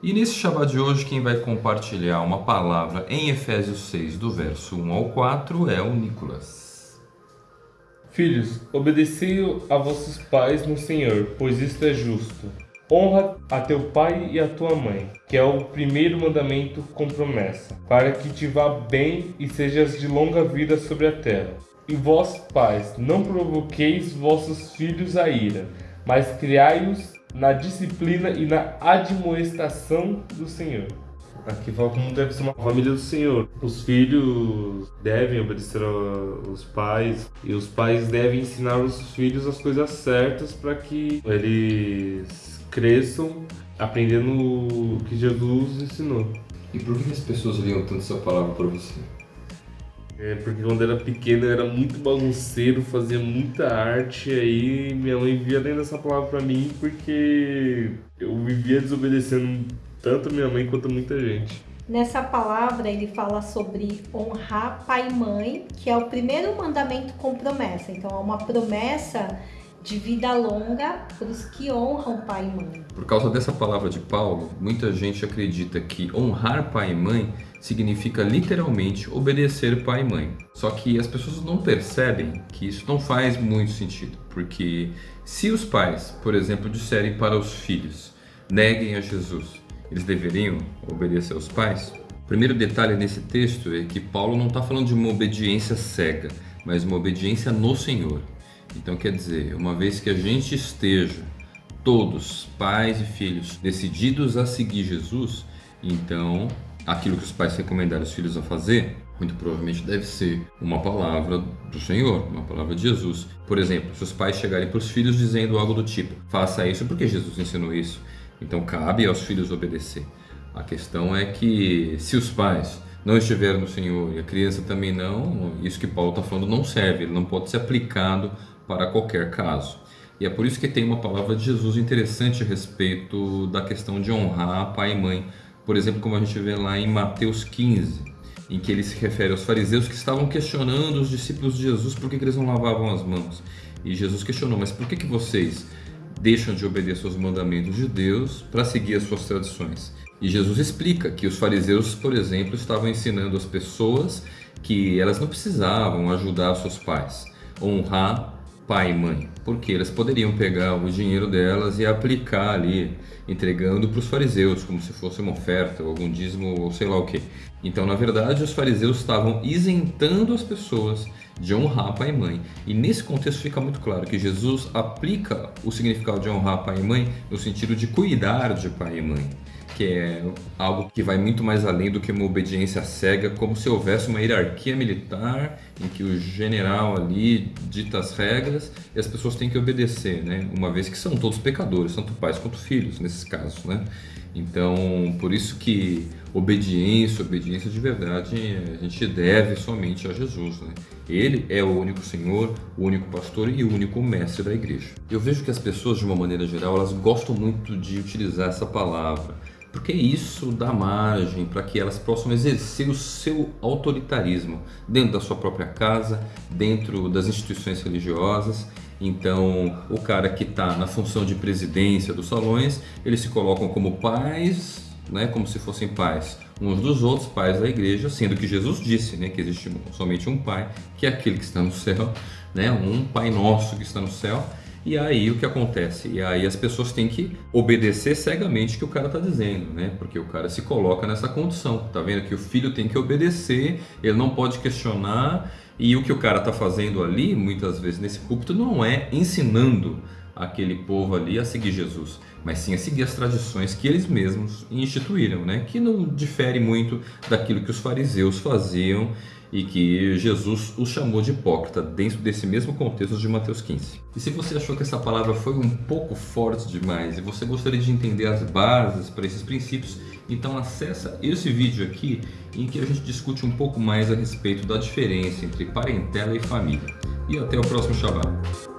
E nesse Shabbat de hoje, quem vai compartilhar uma palavra em Efésios 6, do verso 1 ao 4, é o Nicolas. Filhos, obedecei a vossos pais no Senhor, pois isto é justo. Honra a teu pai e a tua mãe, que é o primeiro mandamento com promessa, para que te vá bem e sejas de longa vida sobre a terra. E vós, pais, não provoqueis vossos filhos a ira, mas criai-os na disciplina e na admoestação do Senhor. Aqui fala como deve ser uma família do Senhor. Os filhos devem obedecer aos pais e os pais devem ensinar os filhos as coisas certas para que eles cresçam aprendendo o que Jesus ensinou. E por que as pessoas liam tanto essa palavra para você? É, porque quando era pequeno eu era muito bagunceiro, fazia muita arte, aí minha mãe via dentro dessa palavra pra mim porque eu vivia desobedecendo tanto minha mãe quanto muita gente. Nessa palavra ele fala sobre honrar pai e mãe, que é o primeiro mandamento com promessa. Então é uma promessa de vida longa para os que honram pai e mãe. Por causa dessa palavra de Paulo, muita gente acredita que honrar pai e mãe significa literalmente obedecer pai e mãe. Só que as pessoas não percebem que isso não faz muito sentido, porque se os pais, por exemplo, disserem para os filhos, neguem a Jesus, eles deveriam obedecer aos pais? O primeiro detalhe nesse texto é que Paulo não está falando de uma obediência cega, mas uma obediência no Senhor. Então quer dizer, uma vez que a gente esteja todos, pais e filhos, decididos a seguir Jesus, então aquilo que os pais recomendaram os filhos a fazer, muito provavelmente deve ser uma palavra do Senhor, uma palavra de Jesus. Por exemplo, se os pais chegarem para os filhos dizendo algo do tipo, faça isso porque Jesus ensinou isso, então cabe aos filhos obedecer. A questão é que se os pais não estiverem no Senhor e a criança também não, isso que Paulo está falando não serve, ele não pode ser aplicado para qualquer caso. E é por isso que tem uma palavra de Jesus interessante a respeito da questão de honrar pai e mãe por exemplo, como a gente vê lá em Mateus 15, em que ele se refere aos fariseus que estavam questionando os discípulos de Jesus por que, que eles não lavavam as mãos. E Jesus questionou, mas por que, que vocês deixam de obedecer aos mandamentos de Deus para seguir as suas tradições? E Jesus explica que os fariseus, por exemplo, estavam ensinando as pessoas que elas não precisavam ajudar seus pais, honrar pai e mãe, porque elas poderiam pegar o dinheiro delas e aplicar ali, entregando para os fariseus, como se fosse uma oferta, ou algum dízimo, ou sei lá o que. Então, na verdade, os fariseus estavam isentando as pessoas de honrar pai e mãe. E nesse contexto fica muito claro que Jesus aplica o significado de honrar pai e mãe no sentido de cuidar de pai e mãe que é algo que vai muito mais além do que uma obediência cega, como se houvesse uma hierarquia militar em que o general ali dita as regras e as pessoas têm que obedecer, né? Uma vez que são todos pecadores, tanto pais quanto filhos nesses casos, né? Então, por isso que obediência, obediência de verdade, a gente deve somente a Jesus, né? Ele é o único Senhor, o único pastor e o único mestre da igreja. Eu vejo que as pessoas, de uma maneira geral, elas gostam muito de utilizar essa palavra porque isso dá margem para que elas possam exercer o seu autoritarismo dentro da sua própria casa, dentro das instituições religiosas. Então, o cara que está na função de presidência dos salões, eles se colocam como pais, né, como se fossem pais uns dos outros, pais da igreja, sendo que Jesus disse né, que existe somente um pai, que é aquele que está no céu, né, um pai nosso que está no céu, e aí o que acontece? E aí as pessoas têm que obedecer cegamente o que o cara está dizendo, né? Porque o cara se coloca nessa condição. Tá vendo que o filho tem que obedecer, ele não pode questionar. E o que o cara está fazendo ali, muitas vezes nesse púlpito, não é ensinando aquele povo ali a seguir Jesus, mas sim a seguir as tradições que eles mesmos instituíram, né? Que não difere muito daquilo que os fariseus faziam e que Jesus os chamou de hipócrita dentro desse mesmo contexto de Mateus 15. E se você achou que essa palavra foi um pouco forte demais e você gostaria de entender as bases para esses princípios, então acessa esse vídeo aqui em que a gente discute um pouco mais a respeito da diferença entre parentela e família. E até o próximo Shabbat.